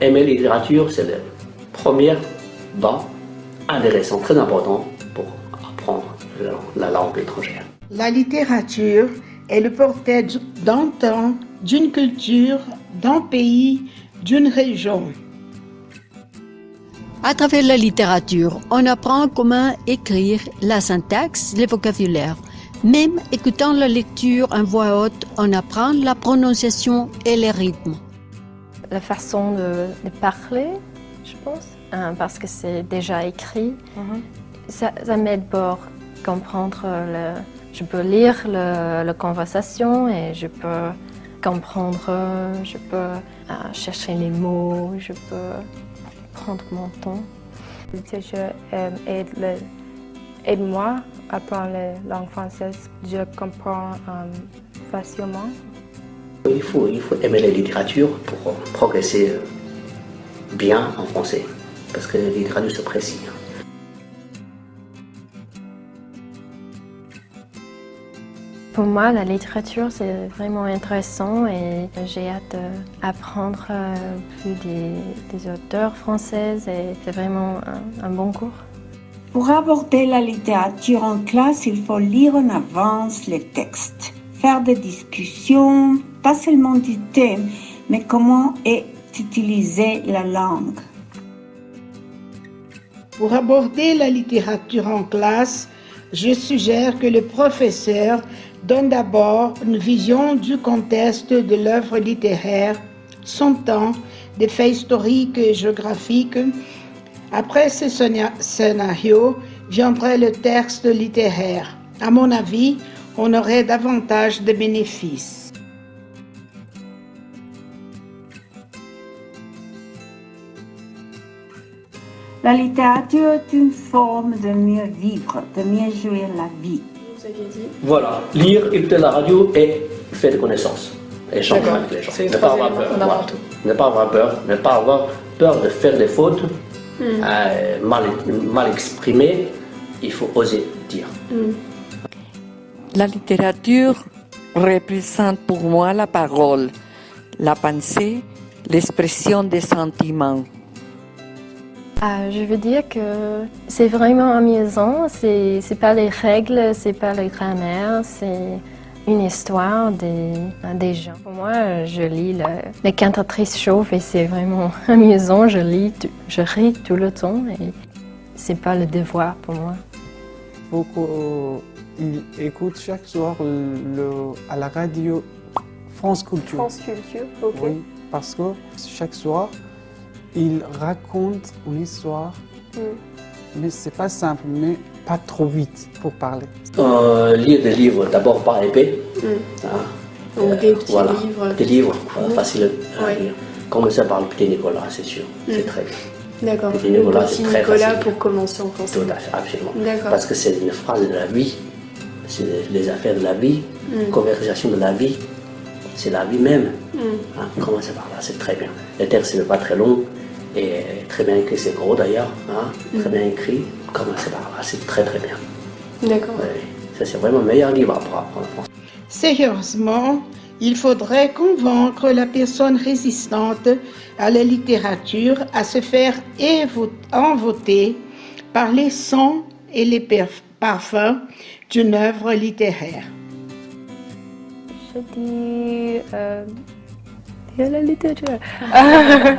aimer la littérature, c'est le premier banc intéressant, très important pour apprendre la langue étrangère. La littérature est le portrait d'un temps, d'une culture, d'un pays, d'une région. À travers la littérature, on apprend comment écrire, la syntaxe, le vocabulaire. Même écoutant la lecture en voix haute, on apprend la prononciation et les rythmes. La façon de, parler, je pense, hein, parce que c'est déjà écrit, mhm. ça, m'aide pour comprendre le, je peux lire la conversation et je peux comprendre, je peux euh, chercher les mots, je peux prendre mon temps. Je aide, aide moi à apprendre la langue française. Je comprends euh, facilement. Il faut, il faut aimer la littérature pour progresser bien en français, parce que la littérature se précise. Pour moi, la littérature, c'est vraiment intéressant et j'ai hâte d'apprendre euh, plus des, auteurs françaises et c'est vraiment un, bon cours. Pour aborder la littérature en classe, il faut lire en avance les textes, faire des discussions, pas seulement du thème, mais comment est utilisée la langue. Pour aborder la littérature en classe, je suggère que le professeur donne d'abord une vision du contexte de l'œuvre littéraire, son temps, des faits historiques et géographiques. Après ce scénario viendrait le texte littéraire. À mon avis, on aurait davantage de bénéfices. La littérature est une forme de mieux vivre, de mieux jouir la vie. Voilà, lire, écouter la radio et faire des connaissances. Échanger avec les gens. Ne pas avoir peur. Ne pas avoir peur, ne pas avoir peur de faire des fautes, hmm. euh, mal, mal exprimées. Il faut oser dire. Hmm. La littérature représente pour moi la parole, la pensée, l'expression des sentiments. Ah, je veux dire que c'est vraiment amusant, c'est pas les règles, c'est pas la grammaire, c'est une histoire des, des gens. Pour moi, je lis le, les cantatrices chauves et c'est vraiment amusant, je lis, je ris tout le temps et c'est pas le devoir pour moi. Beaucoup écoutent chaque soir le, à la radio France Culture. France Culture, ok. Oui, parce que chaque soir, il raconte une histoire, mm. mais c'est pas simple, mais pas trop vite pour parler. Euh, lire des livres d'abord par épée. Mm. Ah. Donc des petits livres. Des livres, mm. faciles à lire. Commencer par le petit Nicolas, c'est sûr, c'est très bien. D'accord. Le petit Nicolas, c'est très Nicolas pour commencer en français. Tout à fait, absolument. Parce que c'est une phrase de la vie, c'est les affaires de la vie, conversation de la vie, c'est la vie même. Hein, commencer par là, c'est très bien. Le texte n'est pas très long, et très bien écrit, c'est gros d'ailleurs, hein, très bien écrit, commencez par là, c'est très très bien. D'accord. ça c'est vraiment le meilleur livre à apprendre français. Sérieusement, il faudrait convaincre la personne résistante à la littérature à se faire envoûter par les sons et les parfums d'une œuvre littéraire. Je dis, euh, la littérature.